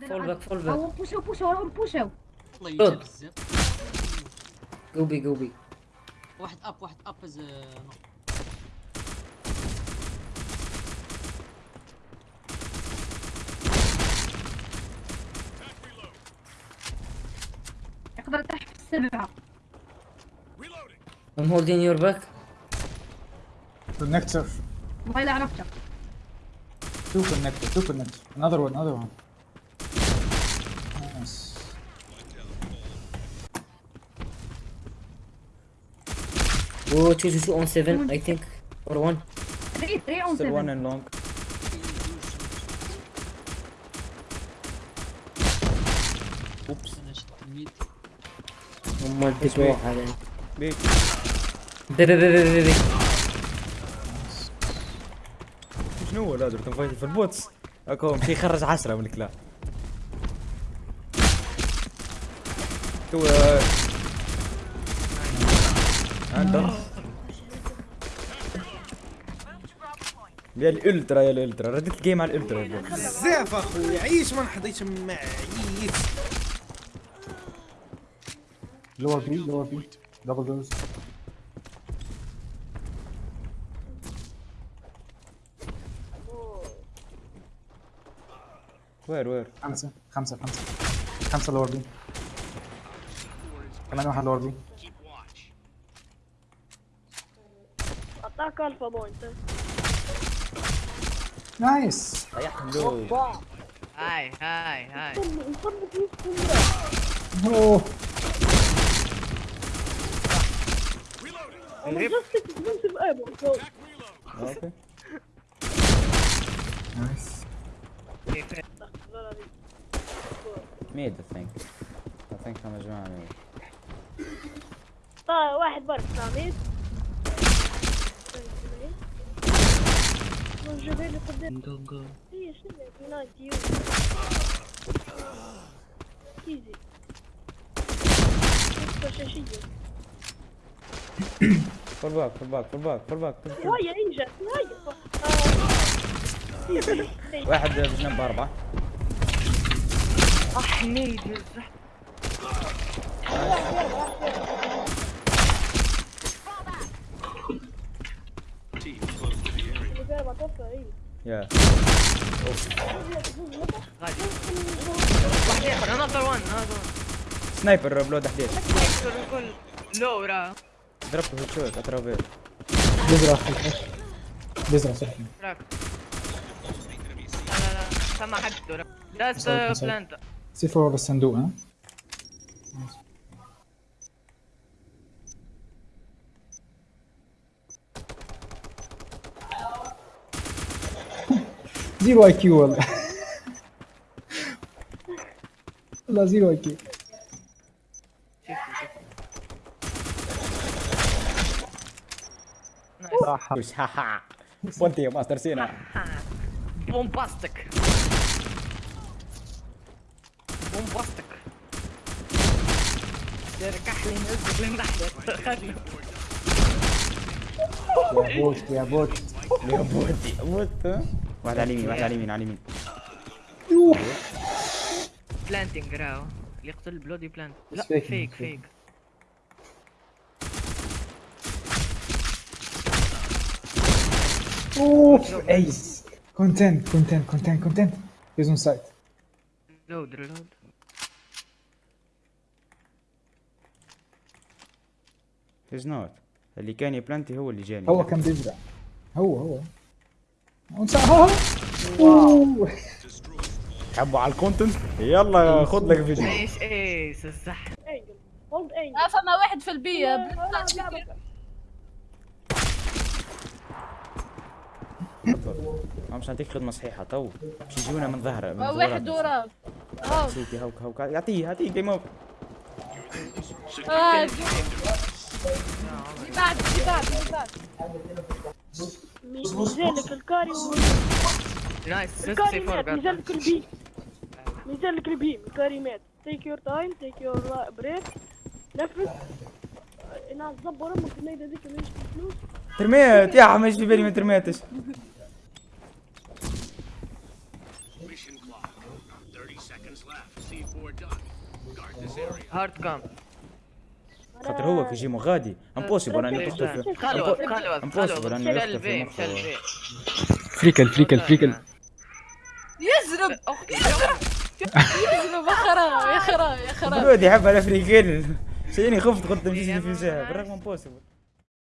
فول باك فول باك أو بوشو بوشو راهم بوشو الله يجي. بزاف قوبي قوبي واحد اب واحد اب از يقدر يطيح في السبعه I'm holding your back Connector. والله الا عرفته Two connector. Two connector. Another one. Another one. Oh, two, two, two on seven, I think. Or one. 3 3 اون Still one 7 and long. بي بي بي بي بي بي شنو هو لازم تنفايت في البوتس. هاك هو مشي يخرج عشرة من الكلاب. تو يا الألترا يا الألترا رديت الجيم على الألترا. بزاف اخويا عيش ما نحضيش معيش Lower B. Lower B. Double doors. وير وير خمسة. خمسة. خمسة. خمسة lower B. كمان واحد lower B. أعطاك الفا بوينت نايس. ريحهم دول هاي هاي هاي. أوه. أوكي. نايس. ميد اي ثينك اي ثينك هم جماعة ميد واحد برك ساميد جبالي قدام هي شنو يونايت يو ايزي شاشية فول باك فول باك فول باك فول باك هيا انجز هيا واحد بجنب أربعة احميد يا واحد اخر انذر وان انذر سنايبر بلود حديد وان لو ورا ضربته هيد شوت اترافير بزرع بزرع صح. لا لا لا سمع حد مسوي. بلانتا سي فور ورا الصندوق ها. زيرو اي كيو والله والله زيرو اي كيو وش ها ها وانت يا ماستر سينا بومباستيك بومباستيك تركح لي نزلك لنحلك خلي يا بوت يا بوت يا بوتي موت واحد على اليمين واحد على اليمين على اليمين. بلانتينج راو اللي يقتل بلودي بلانت لا فيك فيك أوف أيس. كونتنت كونتنت كونتنت كونتنت هيز اون سايت لود ريلود هيز نوت اللي كان يبلانتي هو اللي جاني. هو كان بيزرع. هو هو اون سايت ها اوه حبوا على الكونتنت؟ يلا خذ لك فيديو. إيش إيش الزح انجل هولد انجل لا فما واحد في البيئة. ما مش نعطيك خدمة صحيحة تو. مش يجونا من ظهره من واحد. وراه آه سيتي هوك هوك يعطيه يعطيه جيم اوفر آه اللي بعد اللي بعد اللي بعد. ميزانك الكاري نايس 6 الكاري مات 4 ميزانك البي ميزانك البي الكاري مات تيك يور تايم تيك يور بريك نفس. أنا تزبر أمك الميدة ذيك مش فلوس ترميت يا إيش في بالي ما ترميتش هارد كام خاطر هو كي يجي مغادي امبوسيبل اني نقتل في امبوسيبل خلوه اني شال نقتل في فريكل فريكل فريكل. يزرب. يزرب. يا خراب يا خراب يا خراب برود يحب الافريقيين سيني خفت قلت نمشي في بالرغم امبوسيبل